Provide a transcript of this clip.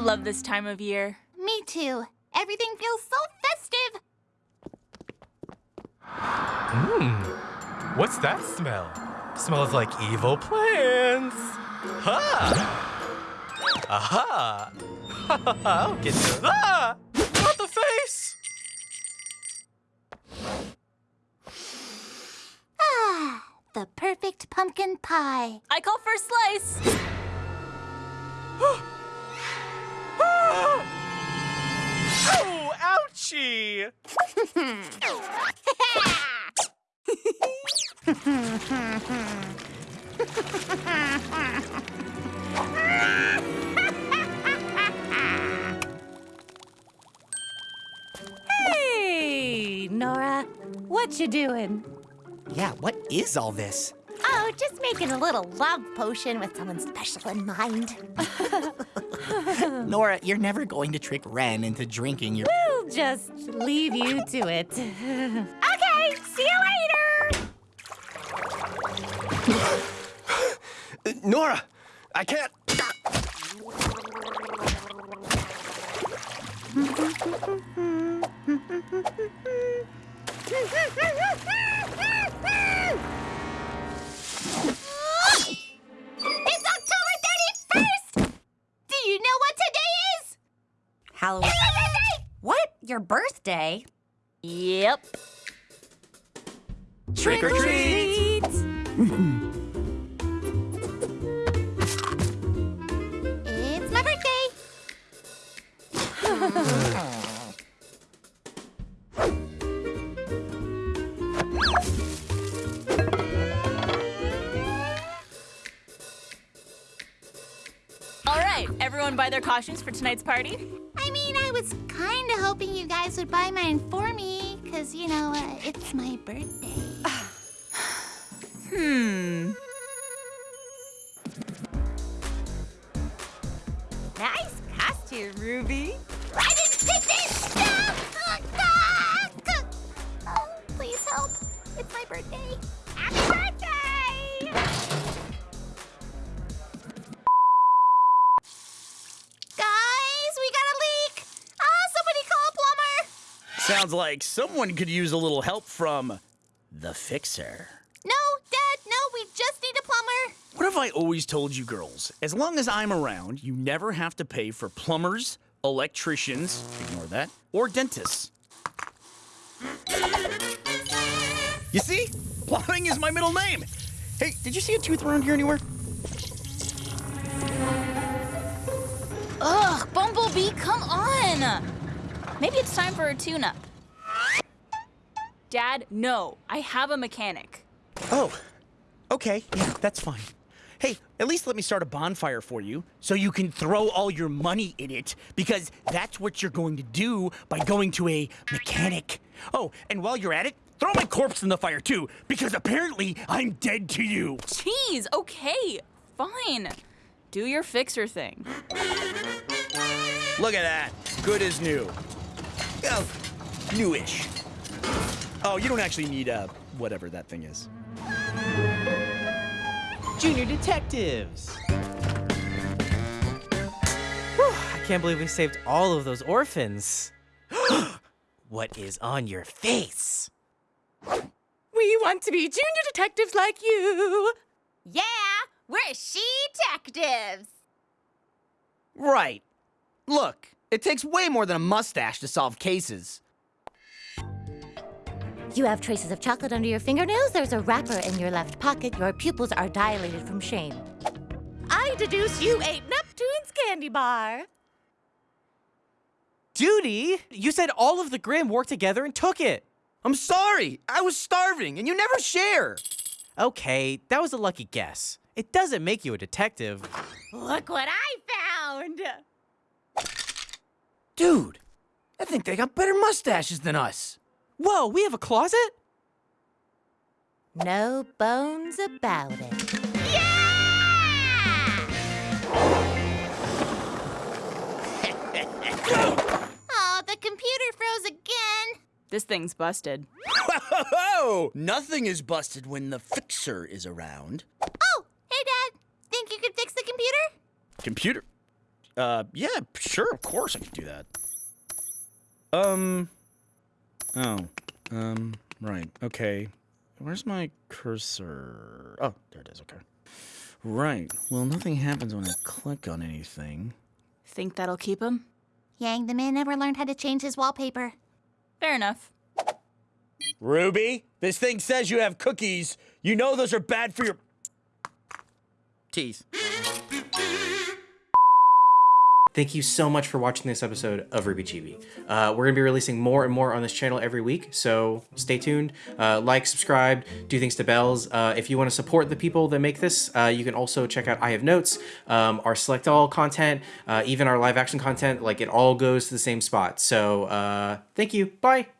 love this time of year. Me too. Everything feels so festive. Mmm. What's that smell? Smells like evil plants. Ha! Aha! I'll get you. Ah! Not the face! Ah, the perfect pumpkin pie. I call for a slice. Ouchie! Hey, Nora. What you doing? Yeah, what is all this? Oh, just making a little love potion with someone special in mind. Nora, you're never going to trick Ren into drinking your. We'll just leave you to it. Okay, see you later. Nora, I can't. Halloween. It's my birthday! What? Your birthday? Yep. Trick or treat! It's my birthday. All right, everyone buy their costumes for tonight's party? I mean, I was kind of hoping you guys would buy mine for me, because, you know, uh, it's my birthday. Hmm. Nice costume, Ruby. I didn't pick this stuff! Oh, please help. It's my birthday! Sounds like someone could use a little help from the fixer. No, Dad, no, we just need a plumber. What have I always told you girls? As long as I'm around, you never have to pay for plumbers, electricians, ignore that, or dentists. You see? Plumbing is my middle name. Hey, did you see a tooth around here anywhere? Ugh, Bumblebee, come on! Maybe it's time for a tune-up. Dad, no. I have a mechanic. Oh, okay. Yeah, that's fine. Hey, at least let me start a bonfire for you so you can throw all your money in it because that's what you're going to do by going to a mechanic. Oh, and while you're at it, throw my corpse in the fire too because apparently I'm dead to you. Jeez, okay. Fine. Do your fixer thing. Look at that. Good as new. Oh, newish. Oh, you don't actually need uh, whatever that thing is. Junior detectives. Whew, I can't believe we saved all of those orphans. what is on your face? We want to be junior detectives like you. Yeah, we're she-detectives. Right. Look, it takes way more than a mustache to solve cases. You have traces of chocolate under your fingernails. There's a wrapper in your left pocket. Your pupils are dilated from shame. I deduce you ate Neptune's candy bar. Judy, you said all of the Grimm worked together and took it. I'm sorry. I was starving, and you never share. Okay, that was a lucky guess. It doesn't make you a detective. Look what I found. Dude, I think they got better mustaches than us. Whoa, we have a closet? No bones about it. Yeah! oh, the computer froze again. This thing's busted. Whoa! Nothing is busted when the fixer is around. Oh, hey, Dad. Think you could fix the computer? Computer? Uh, yeah, sure, of course I could do that. Um, oh, um, right, okay. Where's my cursor? Oh, there it is, okay. Right, well, nothing happens when I click on anything. Think that'll keep him? Yang, the man never learned how to change his wallpaper. Fair enough. Ruby, this thing says you have cookies. You know those are bad for your teeth. Thank you so much for watching this episode of RWBY Chibi. Uh, we're going to be releasing more and more on this channel every week, so stay tuned. Uh, like, subscribe, do things to bells. Uh, if you want to support the people that make this, uh, you can also check out I Have Notes, um, our Select All content, uh, even our live action content. Like, it all goes to the same spot. So, uh, thank you. Bye.